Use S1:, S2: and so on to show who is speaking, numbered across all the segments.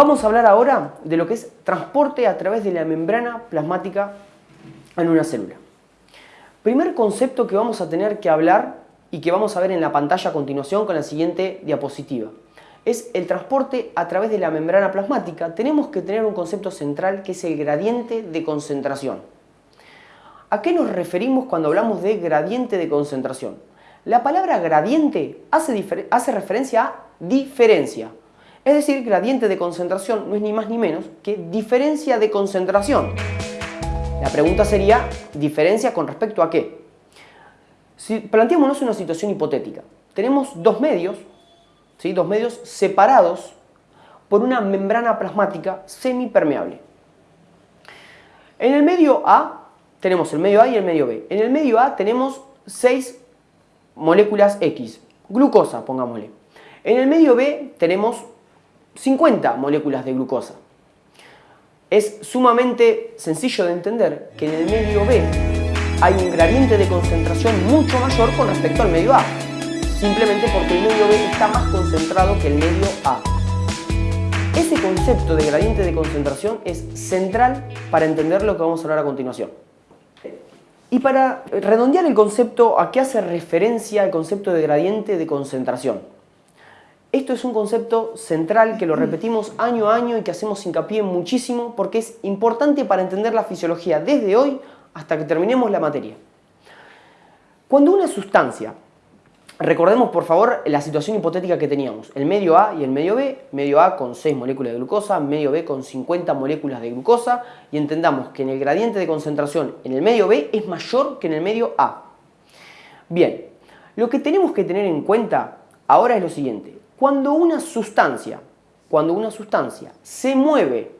S1: Vamos a hablar ahora de lo que es transporte a través de la membrana plasmática en una célula. Primer concepto que vamos a tener que hablar y que vamos a ver en la pantalla a continuación con la siguiente diapositiva es el transporte a través de la membrana plasmática. Tenemos que tener un concepto central que es el gradiente de concentración. ¿A qué nos referimos cuando hablamos de gradiente de concentración? La palabra gradiente hace, hace referencia a diferencia. Es decir, gradiente de concentración no es ni más ni menos que diferencia de concentración. La pregunta sería, ¿diferencia con respecto a qué? Si planteémonos una situación hipotética. Tenemos dos medios, ¿sí? dos medios separados por una membrana plasmática semipermeable. En el medio A tenemos el medio A y el medio B. En el medio A tenemos 6 moléculas X, glucosa, pongámosle. En el medio B tenemos 50 moléculas de glucosa. Es sumamente sencillo de entender que en el medio B hay un gradiente de concentración mucho mayor con respecto al medio A, simplemente porque el medio B está más concentrado que el medio A. Ese concepto de gradiente de concentración es central para entender lo que vamos a hablar a continuación. Y para redondear el concepto, ¿a qué hace referencia el concepto de gradiente de concentración? Esto es un concepto central que lo repetimos año a año y que hacemos hincapié muchísimo porque es importante para entender la fisiología desde hoy hasta que terminemos la materia. Cuando una sustancia, recordemos por favor la situación hipotética que teníamos, el medio A y el medio B, medio A con 6 moléculas de glucosa, medio B con 50 moléculas de glucosa y entendamos que en el gradiente de concentración en el medio B es mayor que en el medio A. Bien, lo que tenemos que tener en cuenta ahora es lo siguiente, cuando una sustancia, cuando una sustancia se mueve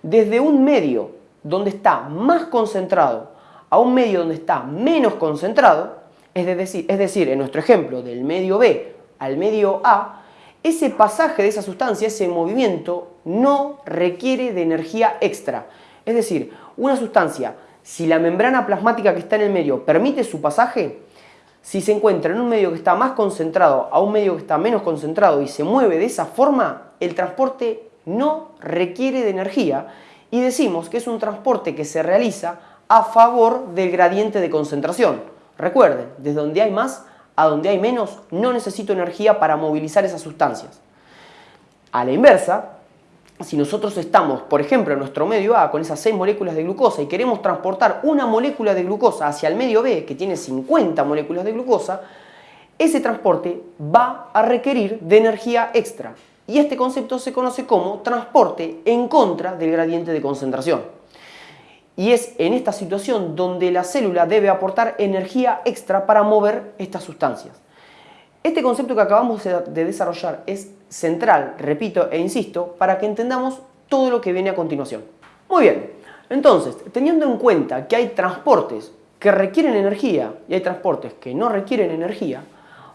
S1: desde un medio donde está más concentrado a un medio donde está menos concentrado, es decir, es decir, en nuestro ejemplo del medio B al medio A, ese pasaje de esa sustancia, ese movimiento, no requiere de energía extra. Es decir, una sustancia, si la membrana plasmática que está en el medio permite su pasaje, si se encuentra en un medio que está más concentrado a un medio que está menos concentrado y se mueve de esa forma, el transporte no requiere de energía y decimos que es un transporte que se realiza a favor del gradiente de concentración. Recuerden, desde donde hay más a donde hay menos, no necesito energía para movilizar esas sustancias. A la inversa, si nosotros estamos, por ejemplo, en nuestro medio A con esas 6 moléculas de glucosa y queremos transportar una molécula de glucosa hacia el medio B, que tiene 50 moléculas de glucosa, ese transporte va a requerir de energía extra. Y este concepto se conoce como transporte en contra del gradiente de concentración. Y es en esta situación donde la célula debe aportar energía extra para mover estas sustancias. Este concepto que acabamos de desarrollar es central, repito e insisto, para que entendamos todo lo que viene a continuación. Muy bien, entonces, teniendo en cuenta que hay transportes que requieren energía y hay transportes que no requieren energía,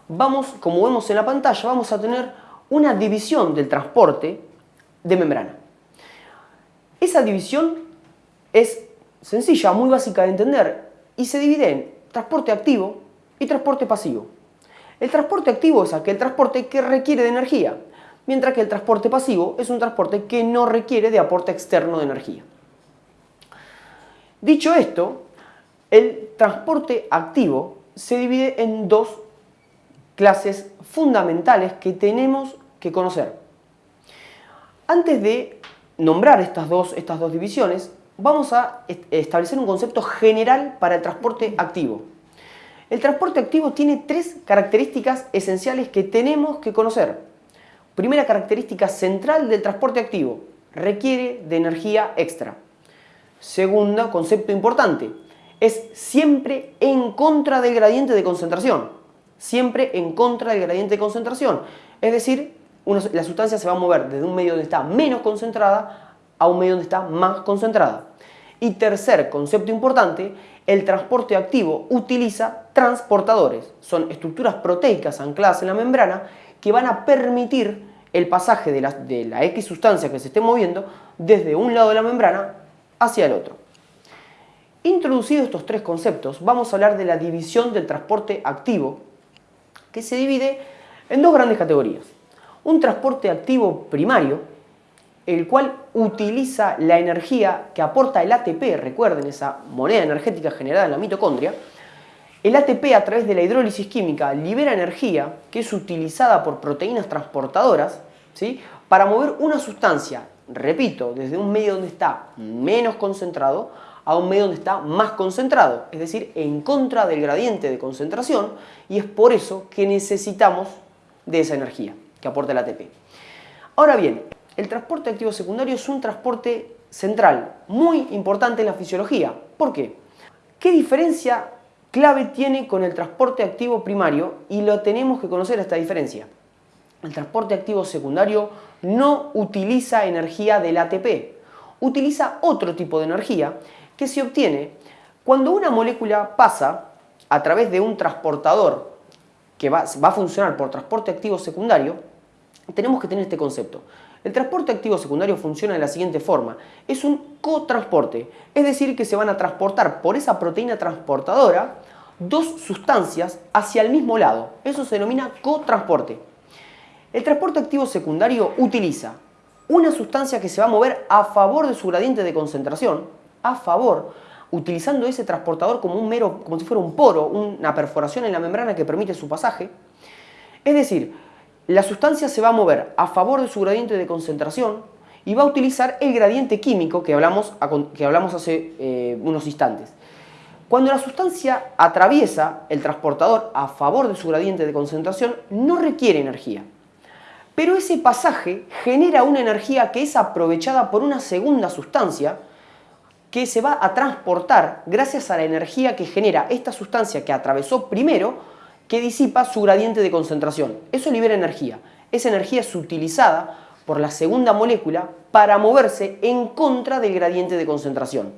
S1: vamos, como vemos en la pantalla, vamos a tener una división del transporte de membrana. Esa división es sencilla, muy básica de entender y se divide en transporte activo y transporte pasivo. El transporte activo es aquel transporte que requiere de energía, mientras que el transporte pasivo es un transporte que no requiere de aporte externo de energía. Dicho esto, el transporte activo se divide en dos clases fundamentales que tenemos que conocer. Antes de nombrar estas dos, estas dos divisiones, vamos a establecer un concepto general para el transporte activo. El transporte activo tiene tres características esenciales que tenemos que conocer. Primera característica central del transporte activo, requiere de energía extra. Segundo concepto importante, es siempre en contra del gradiente de concentración. Siempre en contra del gradiente de concentración. Es decir, la sustancia se va a mover desde un medio donde está menos concentrada a un medio donde está más concentrada. Y tercer concepto importante, el transporte activo utiliza transportadores. Son estructuras proteicas ancladas en la membrana que van a permitir el pasaje de la, X sustancia que se esté moviendo desde un lado de la membrana hacia el otro. Introducidos estos tres conceptos, vamos a hablar de la división del transporte activo, que se divide en dos grandes categorías. Un transporte activo primario, el cual utiliza la energía que aporta el ATP, recuerden esa moneda energética generada en la mitocondria, el ATP a través de la hidrólisis química libera energía que es utilizada por proteínas transportadoras ¿sí? para mover una sustancia, repito, desde un medio donde está menos concentrado a un medio donde está más concentrado, es decir, en contra del gradiente de concentración y es por eso que necesitamos de esa energía que aporta el ATP. Ahora bien, el transporte activo secundario es un transporte central, muy importante en la fisiología. ¿Por qué? ¿Qué diferencia clave tiene con el transporte activo primario? Y lo tenemos que conocer esta diferencia. El transporte activo secundario no utiliza energía del ATP, utiliza otro tipo de energía que se obtiene cuando una molécula pasa a través de un transportador que va, va a funcionar por transporte activo secundario, tenemos que tener este concepto. El transporte activo secundario funciona de la siguiente forma. Es un cotransporte, es decir, que se van a transportar por esa proteína transportadora dos sustancias hacia el mismo lado. Eso se denomina cotransporte. El transporte activo secundario utiliza una sustancia que se va a mover a favor de su gradiente de concentración, a favor, utilizando ese transportador como un mero, como si fuera un poro, una perforación en la membrana que permite su pasaje. Es decir, la sustancia se va a mover a favor de su gradiente de concentración y va a utilizar el gradiente químico que hablamos, que hablamos hace eh, unos instantes. Cuando la sustancia atraviesa el transportador a favor de su gradiente de concentración, no requiere energía. Pero ese pasaje genera una energía que es aprovechada por una segunda sustancia que se va a transportar gracias a la energía que genera esta sustancia que atravesó primero que disipa su gradiente de concentración. Eso libera energía. Esa energía es utilizada por la segunda molécula para moverse en contra del gradiente de concentración.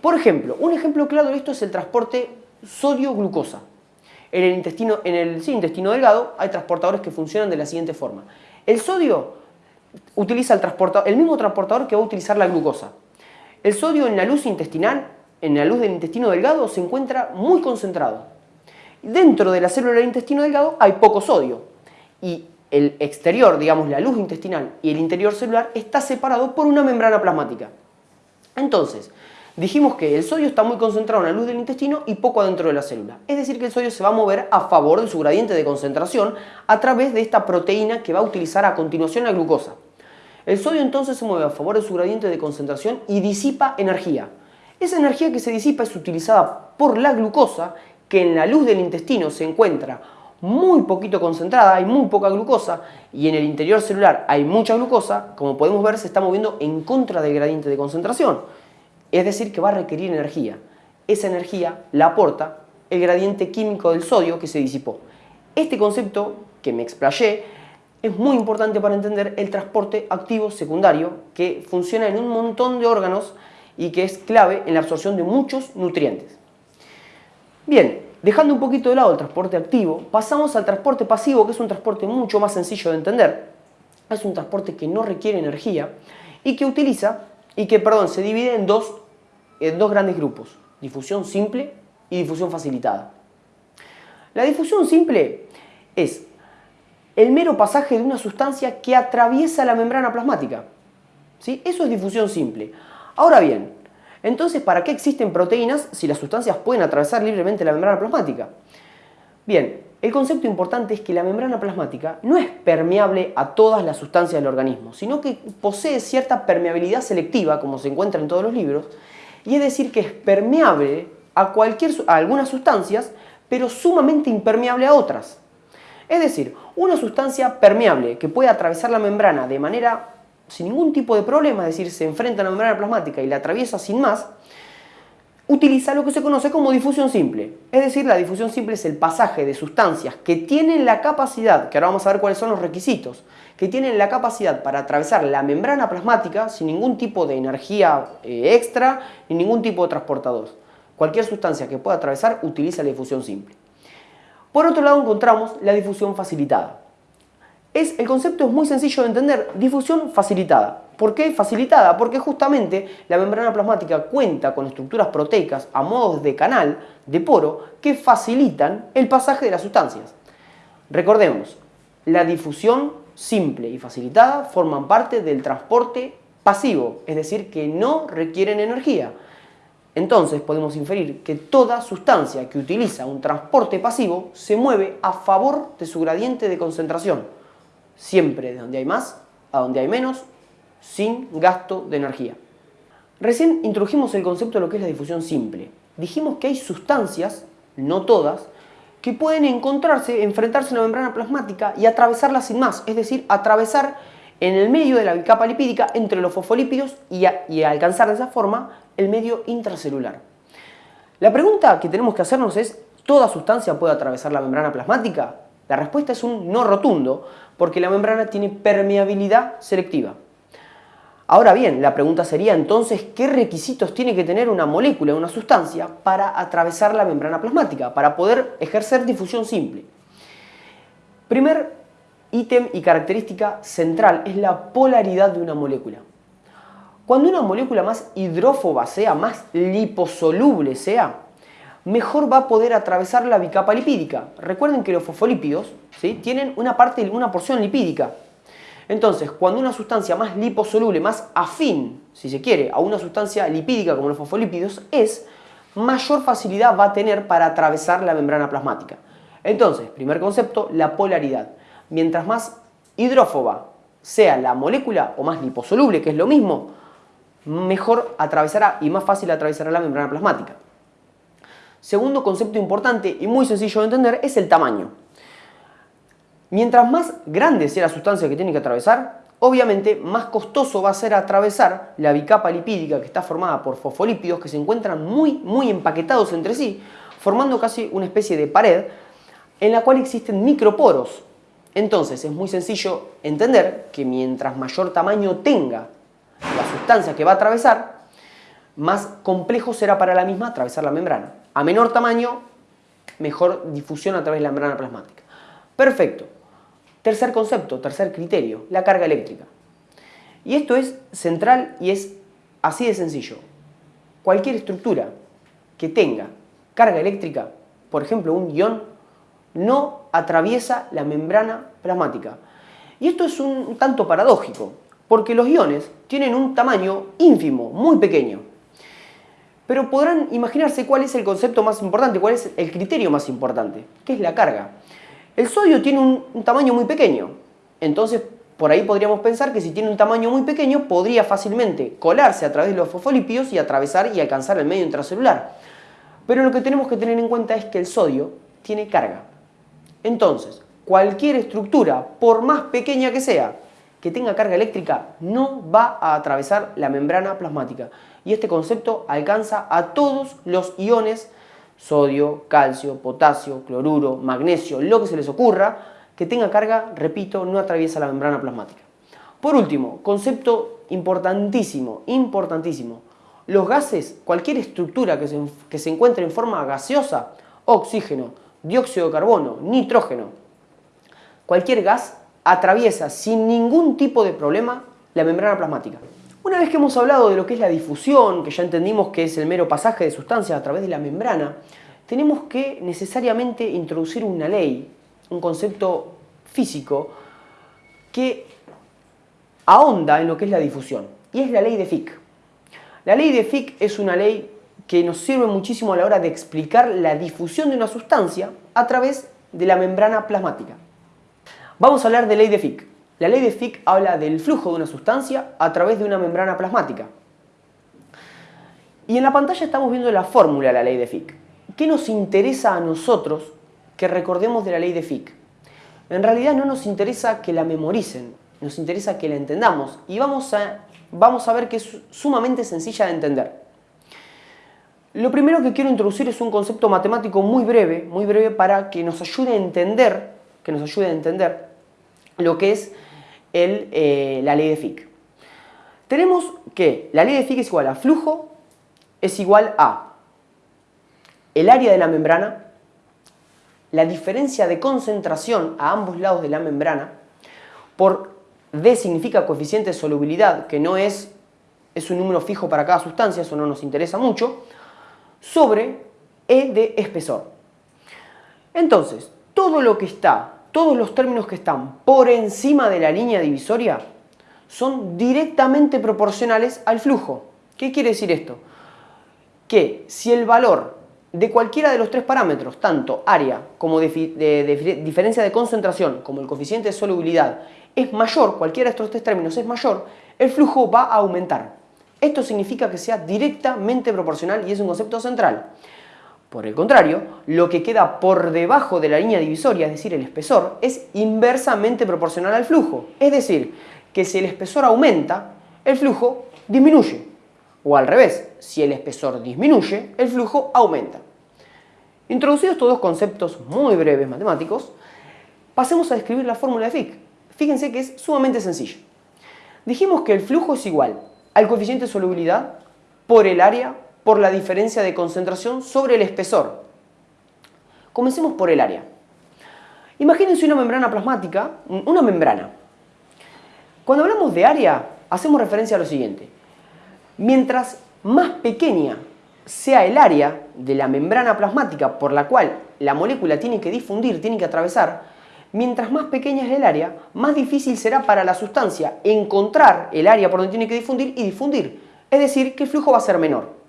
S1: Por ejemplo, un ejemplo claro de esto es el transporte sodio-glucosa. En el, intestino, en el intestino delgado hay transportadores que funcionan de la siguiente forma. El sodio utiliza el, el mismo transportador que va a utilizar la glucosa. El sodio en la luz intestinal, en la luz del intestino delgado, se encuentra muy concentrado. Dentro de la célula del intestino delgado hay poco sodio y el exterior, digamos la luz intestinal y el interior celular está separado por una membrana plasmática. Entonces, dijimos que el sodio está muy concentrado en la luz del intestino y poco adentro de la célula. Es decir, que el sodio se va a mover a favor de su gradiente de concentración a través de esta proteína que va a utilizar a continuación la glucosa. El sodio entonces se mueve a favor de su gradiente de concentración y disipa energía. Esa energía que se disipa es utilizada por la glucosa que en la luz del intestino se encuentra muy poquito concentrada, hay muy poca glucosa y en el interior celular hay mucha glucosa, como podemos ver se está moviendo en contra del gradiente de concentración. Es decir, que va a requerir energía. Esa energía la aporta el gradiente químico del sodio que se disipó. Este concepto que me explayé es muy importante para entender el transporte activo secundario que funciona en un montón de órganos y que es clave en la absorción de muchos nutrientes. Bien, dejando un poquito de lado el transporte activo, pasamos al transporte pasivo, que es un transporte mucho más sencillo de entender. Es un transporte que no requiere energía y que utiliza, y que, perdón, se divide en dos, en dos grandes grupos, difusión simple y difusión facilitada. La difusión simple es el mero pasaje de una sustancia que atraviesa la membrana plasmática. ¿Sí? Eso es difusión simple. Ahora bien, entonces, ¿para qué existen proteínas si las sustancias pueden atravesar libremente la membrana plasmática? Bien, el concepto importante es que la membrana plasmática no es permeable a todas las sustancias del organismo, sino que posee cierta permeabilidad selectiva, como se encuentra en todos los libros, y es decir que es permeable a, cualquier, algunas sustancias, pero sumamente impermeable a otras. Es decir, una sustancia permeable que puede atravesar la membrana de manera sin ningún tipo de problema, es decir, se enfrenta a la membrana plasmática y la atraviesa sin más, utiliza lo que se conoce como difusión simple. Es decir, la difusión simple es el pasaje de sustancias que tienen la capacidad, que ahora vamos a ver cuáles son los requisitos, que tienen la capacidad para atravesar la membrana plasmática sin ningún tipo de energía eh, extra ni ningún tipo de transportador. Cualquier sustancia que pueda atravesar utiliza la difusión simple. Por otro lado encontramos la difusión facilitada. Es, el concepto es muy sencillo de entender, difusión facilitada. ¿Por qué facilitada? Porque justamente la membrana plasmática cuenta con estructuras proteicas a modos de canal, de poro, que facilitan el pasaje de las sustancias. Recordemos, la difusión simple y facilitada forman parte del transporte pasivo, es decir, que no requieren energía. Entonces podemos inferir que toda sustancia que utiliza un transporte pasivo se mueve a favor de su gradiente de concentración, siempre de donde hay más a donde hay menos, sin gasto de energía. Recién introdujimos el concepto de lo que es la difusión simple. Dijimos que hay sustancias, no todas, que pueden encontrarse, enfrentarse a una membrana plasmática y atravesarla sin más, es decir, atravesar en el medio de la bicapa lipídica entre los fosfolípidos y, y alcanzar de esa forma el medio intracelular. La pregunta que tenemos que hacernos es, ¿toda sustancia puede atravesar la membrana plasmática? La respuesta es un no rotundo, porque la membrana tiene permeabilidad selectiva. Ahora bien, la pregunta sería entonces, ¿qué requisitos tiene que tener una molécula, una sustancia, para atravesar la membrana plasmática, para poder ejercer difusión simple? Primer ítem y característica central es la polaridad de una molécula. Cuando una molécula más hidrófoba sea, más liposoluble sea, mejor va a poder atravesar la bicapa lipídica. Recuerden que los fosfolípidos ¿sí? tienen una parte, una porción lipídica. Entonces, cuando una sustancia más liposoluble, más afín, si se quiere, a una sustancia lipídica como los fosfolípidos es, mayor facilidad va a tener para atravesar la membrana plasmática. Entonces, primer concepto, la polaridad. Mientras más hidrófoba sea la molécula o más liposoluble, que es lo mismo, mejor atravesará y más fácil atravesará la membrana plasmática. Segundo concepto importante y muy sencillo de entender es el tamaño. Mientras más grande sea la sustancia que tiene que atravesar, obviamente más costoso va a ser atravesar la bicapa lipídica que está formada por fosfolípidos que se encuentran muy, muy empaquetados entre sí, formando casi una especie de pared en la cual existen microporos. Entonces es muy sencillo entender que mientras mayor tamaño tenga la sustancia que va a atravesar, más complejo será para la misma atravesar la membrana. A menor tamaño, mejor difusión a través de la membrana plasmática. Perfecto. Tercer concepto, tercer criterio, la carga eléctrica. Y esto es central y es así de sencillo. Cualquier estructura que tenga carga eléctrica, por ejemplo un ion, no atraviesa la membrana plasmática. Y esto es un tanto paradójico, porque los iones tienen un tamaño ínfimo, muy pequeño. Pero podrán imaginarse cuál es el concepto más importante, cuál es el criterio más importante, que es la carga. El sodio tiene un, tamaño muy pequeño, entonces por ahí podríamos pensar que si tiene un tamaño muy pequeño podría fácilmente colarse a través de los fosfolípidos y atravesar y alcanzar el medio intracelular. Pero lo que tenemos que tener en cuenta es que el sodio tiene carga. Entonces, cualquier estructura, por más pequeña que sea, que tenga carga eléctrica, no va a atravesar la membrana plasmática y este concepto alcanza a todos los iones, sodio, calcio, potasio, cloruro, magnesio, lo que se les ocurra, que tenga carga, repito, no atraviesa la membrana plasmática. Por último, concepto importantísimo, importantísimo. Los gases, cualquier estructura que se, que se encuentre en forma gaseosa, oxígeno, dióxido de carbono, nitrógeno, cualquier gas atraviesa sin ningún tipo de problema la membrana plasmática. Una vez que hemos hablado de lo que es la difusión, que ya entendimos que es el mero pasaje de sustancias a través de la membrana, tenemos que necesariamente introducir una ley, un concepto físico, que ahonda en lo que es la difusión, y es la ley de Fick. La ley de Fick es una ley que nos sirve muchísimo a la hora de explicar la difusión de una sustancia a través de la membrana plasmática. Vamos a hablar de ley de Fick. La ley de Fick habla del flujo de una sustancia a través de una membrana plasmática. Y en la pantalla estamos viendo la fórmula de la ley de Fick. ¿Qué nos interesa a nosotros que recordemos de la ley de Fick? En realidad no nos interesa que la memoricen, nos interesa que la entendamos y vamos a, vamos a ver que es sumamente sencilla de entender. Lo primero que quiero introducir es un concepto matemático muy breve, muy breve para que nos ayude a entender, que nos ayude a entender lo que es eh, la ley de Fick. Tenemos que la ley de Fick es igual a flujo, es igual a el área de la membrana, la diferencia de concentración a ambos lados de la membrana, por D significa coeficiente de solubilidad, que no es, es un número fijo para cada sustancia, eso no nos interesa mucho, sobre E de espesor. Entonces, todo lo que está todos los términos que están por encima de la línea divisoria son directamente proporcionales al flujo. ¿Qué quiere decir esto? Que si el valor de cualquiera de los tres parámetros, tanto área como diferencia de concentración, como el coeficiente de solubilidad, es mayor, cualquiera de estos tres términos es mayor, el flujo va a aumentar. Esto significa que sea directamente proporcional y es un concepto central. Por el contrario, lo que queda por debajo de la línea divisoria, es decir, el espesor, es inversamente proporcional al flujo. Es decir, que si el espesor aumenta, el flujo disminuye. O al revés, si el espesor disminuye, el flujo aumenta. Introducidos estos dos conceptos muy breves matemáticos, pasemos a describir la fórmula de Fick. Fíjense que es sumamente sencillo. Dijimos que el flujo es igual al coeficiente de solubilidad por el área por la diferencia de concentración sobre el espesor. Comencemos por el área. Imagínense una membrana plasmática, una membrana. Cuando hablamos de área, hacemos referencia a lo siguiente. Mientras más pequeña sea el área de la membrana plasmática por la cual la molécula tiene que difundir, tiene que atravesar, mientras más pequeña es el área, más difícil será para la sustancia encontrar el área por donde tiene que difundir y difundir. Es decir, que el flujo va a ser menor.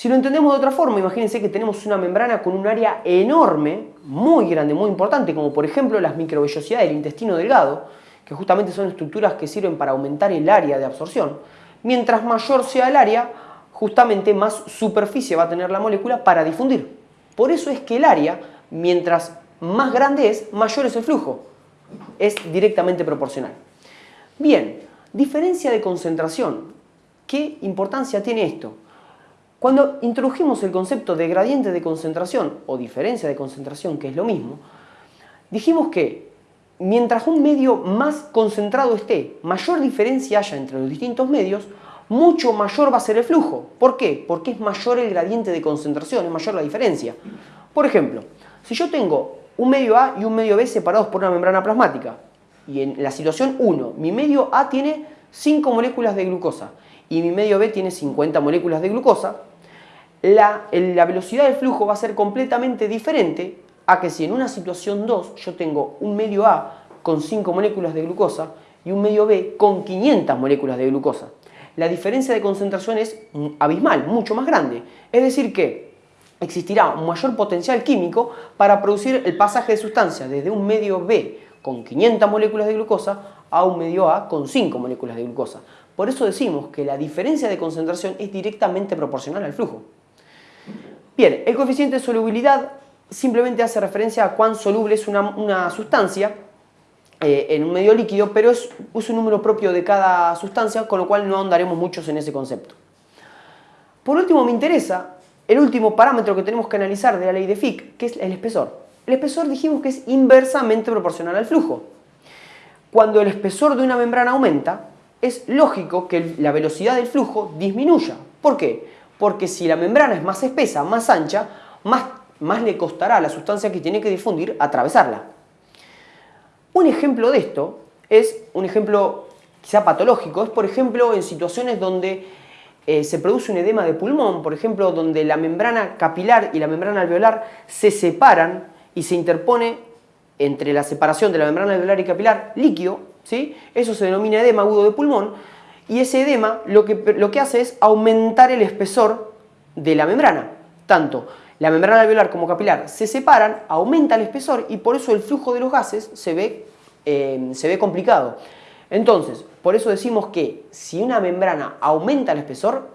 S1: Si lo entendemos de otra forma, imagínense que tenemos una membrana con un área enorme, muy grande, muy importante, como por ejemplo las microvellosidades del intestino delgado, que justamente son estructuras que sirven para aumentar el área de absorción. Mientras mayor sea el área, justamente más superficie va a tener la molécula para difundir. Por eso es que el área, mientras más grande es, mayor es el flujo. Es directamente proporcional. Bien, diferencia de concentración. ¿Qué importancia tiene esto? Cuando introdujimos el concepto de gradiente de concentración o diferencia de concentración, que es lo mismo, dijimos que mientras un medio más concentrado esté, mayor diferencia haya entre los distintos medios, mucho mayor va a ser el flujo. ¿Por qué? Porque es mayor el gradiente de concentración, es mayor la diferencia. Por ejemplo, si yo tengo un medio A y un medio B separados por una membrana plasmática, y en la situación 1, mi medio A tiene 5 moléculas de glucosa y mi medio B tiene 50 moléculas de glucosa, la, velocidad del flujo va a ser completamente diferente a que si en una situación 2 yo tengo un medio A con 5 moléculas de glucosa y un medio B con 500 moléculas de glucosa. La diferencia de concentración es abismal, mucho más grande. Es decir que existirá un mayor potencial químico para producir el pasaje de sustancias desde un medio B con 500 moléculas de glucosa a un medio A con 5 moléculas de glucosa. Por eso decimos que la diferencia de concentración es directamente proporcional al flujo. Bien, el coeficiente de solubilidad simplemente hace referencia a cuán soluble es una, sustancia eh, en un medio líquido, pero es, un número propio de cada sustancia, con lo cual no ahondaremos muchos en ese concepto. Por último, me interesa el último parámetro que tenemos que analizar de la ley de Fick, que es el espesor. El espesor dijimos que es inversamente proporcional al flujo. Cuando el espesor de una membrana aumenta, es lógico que la velocidad del flujo disminuya. ¿Por qué? Porque si la membrana es más espesa, más ancha, más, más le costará a la sustancia que tiene que difundir atravesarla. Un ejemplo de esto es un ejemplo quizá patológico, es por ejemplo en situaciones donde eh, se produce un edema de pulmón, por ejemplo donde la membrana capilar y la membrana alveolar se separan y se interpone entre la separación de la membrana alveolar y capilar líquido, ¿sí? eso se denomina edema agudo de pulmón, y ese edema lo que, lo que hace es aumentar el espesor de la membrana. Tanto la membrana alveolar como capilar se separan, aumenta el espesor y por eso el flujo de los gases se ve, eh, se ve complicado. Entonces, por eso decimos que si una membrana aumenta el espesor,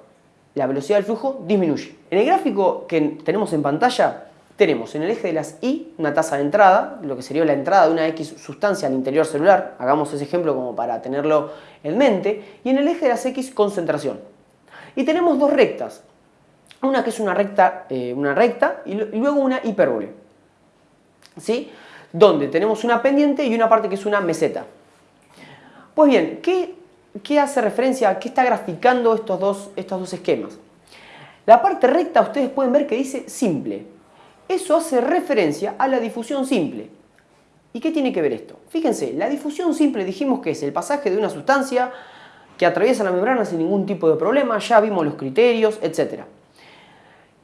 S1: la velocidad del flujo disminuye. En el gráfico que tenemos en pantalla, tenemos en el eje de las Y una tasa de entrada, lo que sería la entrada de una X sustancia al interior celular, hagamos ese ejemplo como para tenerlo en mente, y en el eje de las X concentración. Y tenemos dos rectas, una que es una recta, eh, una recta y, luego una hipérbole, ¿sí? donde tenemos una pendiente y una parte que es una meseta. Pues bien, ¿qué, qué hace referencia, qué está graficando estos dos, estos dos esquemas? La parte recta ustedes pueden ver que dice simple, eso hace referencia a la difusión simple. ¿Y qué tiene que ver esto? Fíjense, la difusión simple dijimos que es el pasaje de una sustancia que atraviesa la membrana sin ningún tipo de problema, ya vimos los criterios, etc.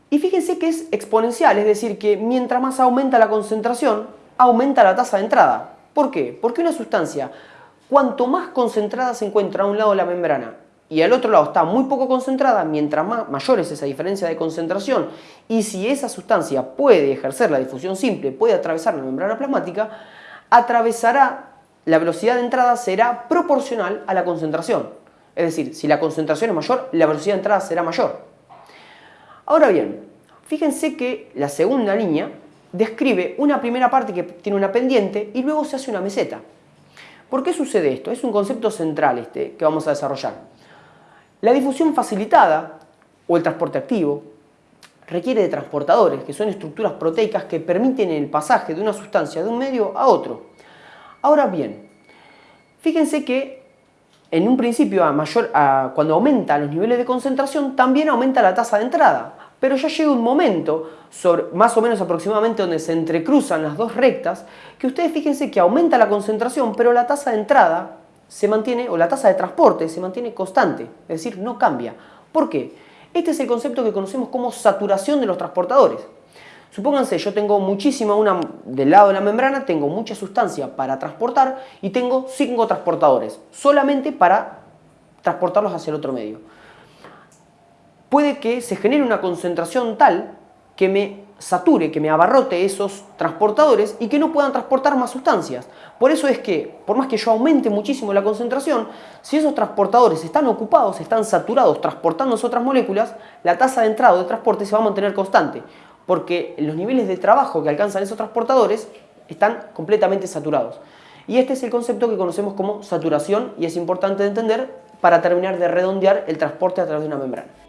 S1: Y fíjense que es exponencial, es decir, que mientras más aumenta la concentración, aumenta la tasa de entrada. ¿Por qué? Porque una sustancia, cuanto más concentrada se encuentra a un lado de la membrana y al otro lado está muy poco concentrada, mientras más, mayor es esa diferencia de concentración y si esa sustancia puede ejercer la difusión simple, puede atravesar la membrana plasmática, atravesará, la velocidad de entrada será proporcional a la concentración. Es decir, si la concentración es mayor, la velocidad de entrada será mayor. Ahora bien, fíjense que la segunda línea describe una primera parte que tiene una pendiente y luego se hace una meseta. ¿Por qué sucede esto? Es un concepto central este que vamos a desarrollar. La difusión facilitada o el transporte activo requiere de transportadores, que son estructuras proteicas que permiten el pasaje de una sustancia de un medio a otro. Ahora bien, fíjense que en un principio, a mayor, cuando aumenta los niveles de concentración, también aumenta la tasa de entrada. Pero ya llega un momento, más o menos aproximadamente donde se entrecruzan las dos rectas, que ustedes fíjense que aumenta la concentración, pero la tasa de entrada se mantiene, o la tasa de transporte se mantiene constante, es decir, no cambia. ¿Por qué? Este es el concepto que conocemos como saturación de los transportadores. Supónganse, yo tengo muchísima, una, del lado de la membrana tengo mucha sustancia para transportar y tengo cinco transportadores, solamente para transportarlos hacia el otro medio. Puede que se genere una concentración tal que me sature, que me abarrote esos transportadores y que no puedan transportar más sustancias. Por eso es que, por más que yo aumente muchísimo la concentración, si esos transportadores están ocupados, están saturados transportando otras moléculas, la tasa de entrada de transporte se va a mantener constante, porque los niveles de trabajo que alcanzan esos transportadores están completamente saturados. Y este es el concepto que conocemos como saturación y es importante de entender para terminar de redondear el transporte a través de una membrana.